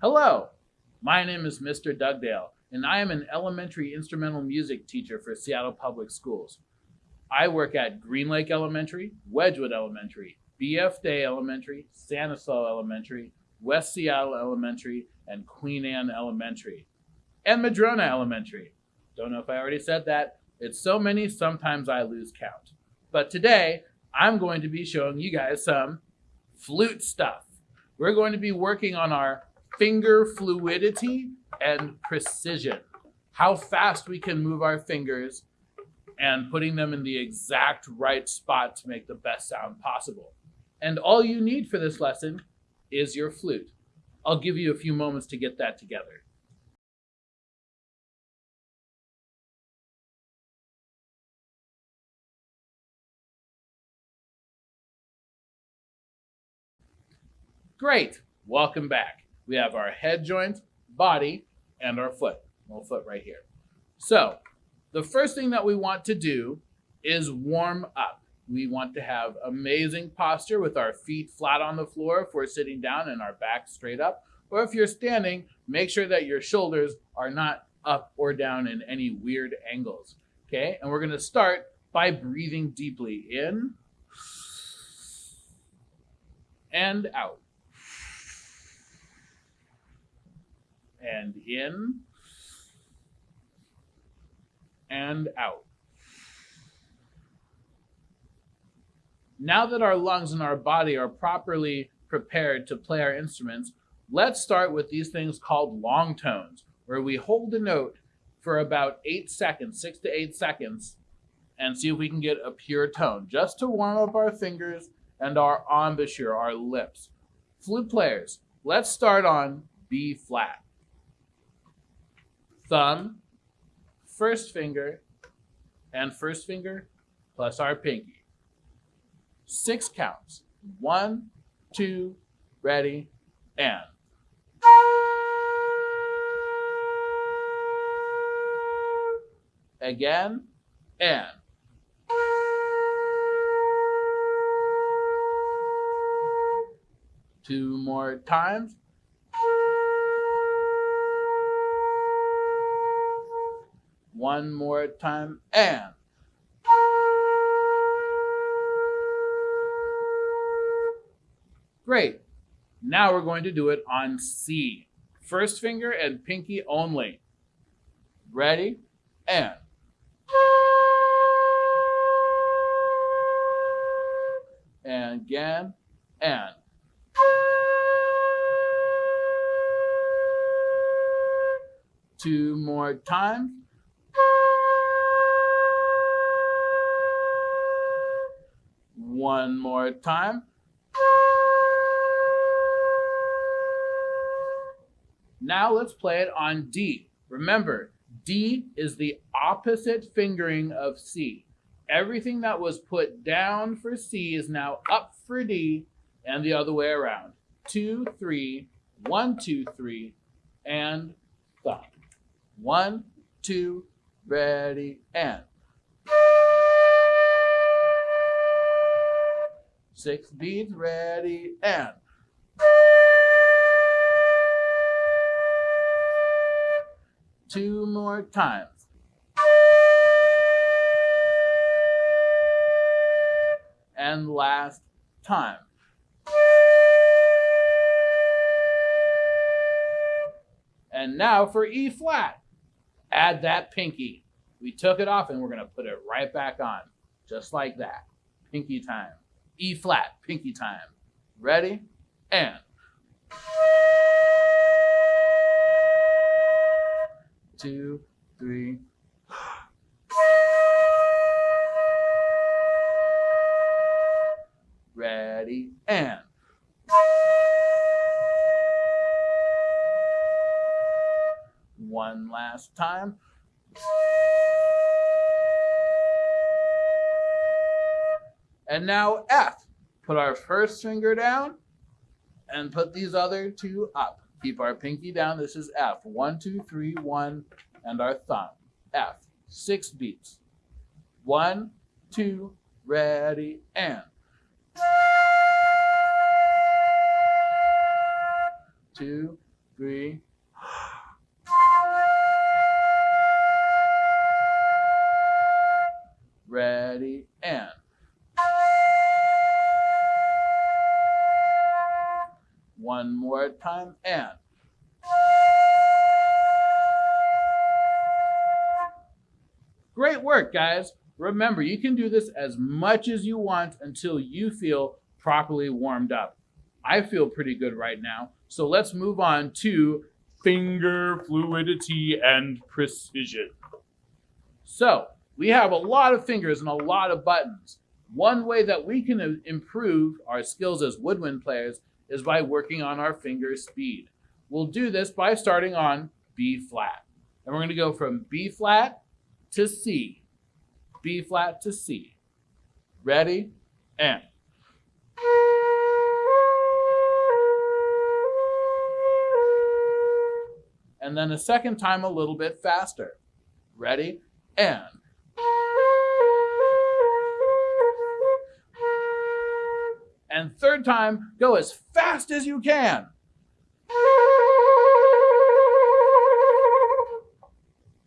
Hello, my name is Mr. Dugdale, and I am an elementary instrumental music teacher for Seattle Public Schools. I work at Green Lake Elementary, Wedgwood Elementary, BF Day Elementary, Stanislaus Elementary, West Seattle Elementary, and Queen Anne Elementary, and Madrona Elementary. Don't know if I already said that. It's so many, sometimes I lose count. But today, I'm going to be showing you guys some flute stuff. We're going to be working on our finger fluidity and precision. How fast we can move our fingers and putting them in the exact right spot to make the best sound possible. And all you need for this lesson is your flute. I'll give you a few moments to get that together. Great, welcome back. We have our head joint, body, and our foot. Little foot right here. So the first thing that we want to do is warm up. We want to have amazing posture with our feet flat on the floor if we're sitting down and our back straight up. Or if you're standing, make sure that your shoulders are not up or down in any weird angles. Okay, and we're gonna start by breathing deeply in and out. And in and out. Now that our lungs and our body are properly prepared to play our instruments, let's start with these things called long tones, where we hold a note for about eight seconds, six to eight seconds, and see if we can get a pure tone, just to warm up our fingers and our embouchure, our lips. Flute players, let's start on B flat. Thumb, first finger and first finger plus our pinky. Six counts. One, two, ready, and. Again, and. Two more times. One more time, and. Great. Now we're going to do it on C. First finger and pinky only. Ready? And. And again, and. Two more times. One more time. Now let's play it on D. Remember, D is the opposite fingering of C. Everything that was put down for C is now up for D and the other way around. Two, three, one, two, three, and thumb. One, two, ready, and. Six beats, ready, and. Two more times. And last time. And now for E flat. Add that pinky. We took it off and we're going to put it right back on. Just like that. Pinky time. E flat, pinky time. Ready? And. Two, three. Ready? And. One last time. And now F. Put our first finger down and put these other two up. Keep our pinky down. This is F. One, two, three, one, and our thumb. F. Six beats. One, two, ready, and. Two, three. Time and. Great work, guys. Remember, you can do this as much as you want until you feel properly warmed up. I feel pretty good right now. So let's move on to finger fluidity and precision. So we have a lot of fingers and a lot of buttons. One way that we can improve our skills as woodwind players is by working on our finger speed. We'll do this by starting on B flat. And we're going to go from B flat to C. B flat to C. Ready? And. And then a second time a little bit faster. Ready? And. And third time, go as fast as you can.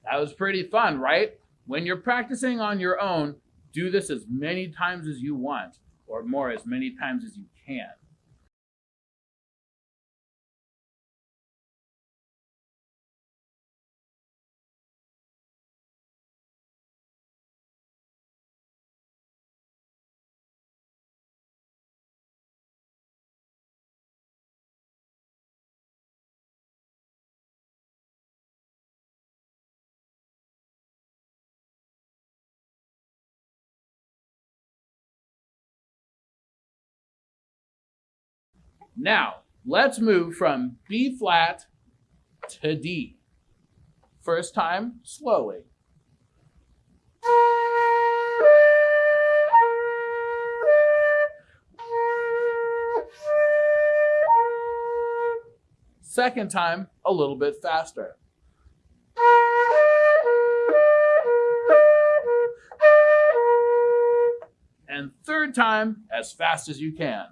That was pretty fun, right? When you're practicing on your own, do this as many times as you want, or more, as many times as you can. Now, let's move from B flat to D. First time, slowly. Second time, a little bit faster. And third time, as fast as you can.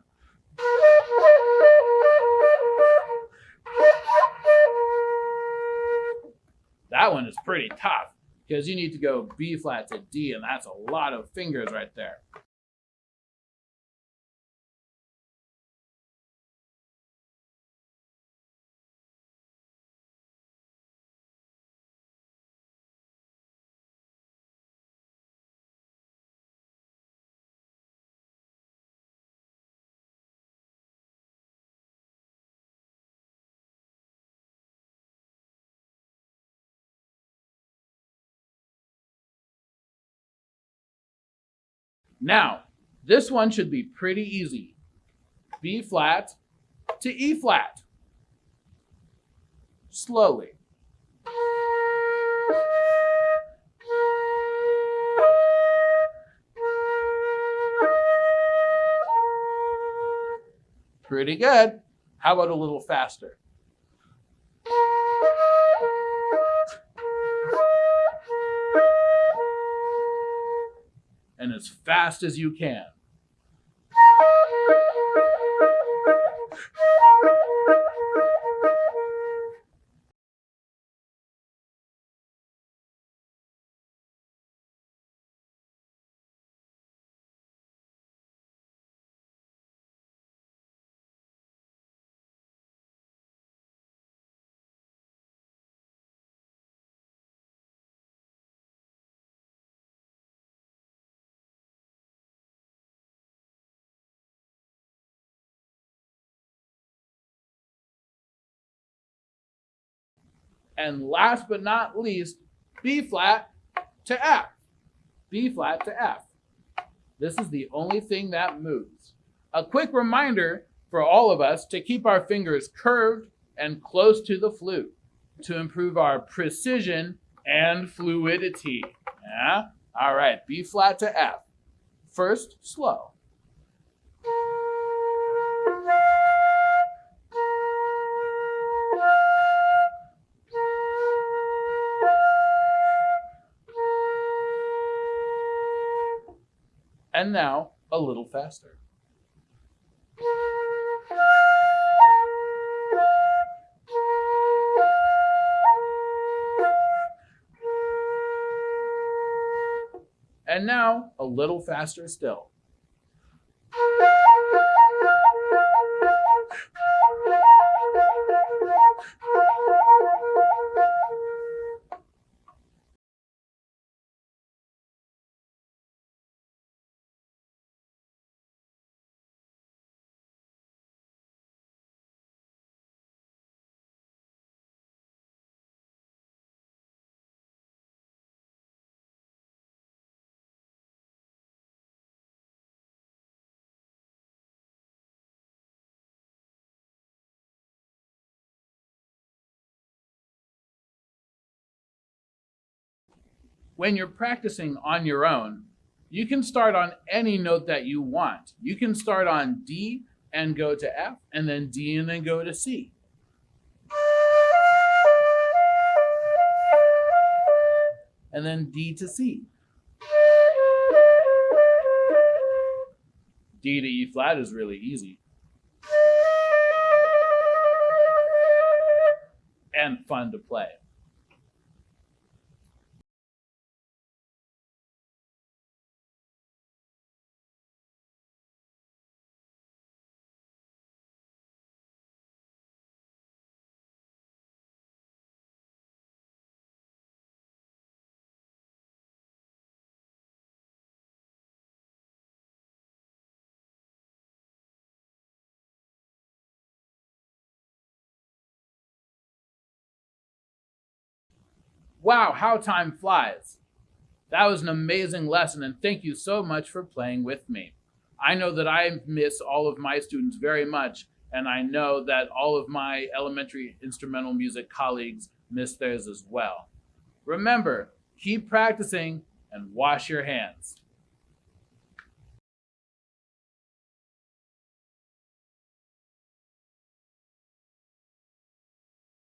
That one is pretty tough because you need to go B flat to D, and that's a lot of fingers right there. Now, this one should be pretty easy. B flat to E flat. Slowly. Pretty good. How about a little faster? And as fast as you can. And last but not least, B flat to F. B flat to F. This is the only thing that moves. A quick reminder for all of us to keep our fingers curved and close to the flute to improve our precision and fluidity. Yeah? All right, B flat to F. First, slow. And now, a little faster. And now, a little faster still. When you're practicing on your own, you can start on any note that you want. You can start on D and go to F, and then D and then go to C. And then D to C. D to E flat is really easy. And fun to play. Wow, how time flies. That was an amazing lesson, and thank you so much for playing with me. I know that I miss all of my students very much, and I know that all of my elementary instrumental music colleagues miss theirs as well. Remember, keep practicing and wash your hands.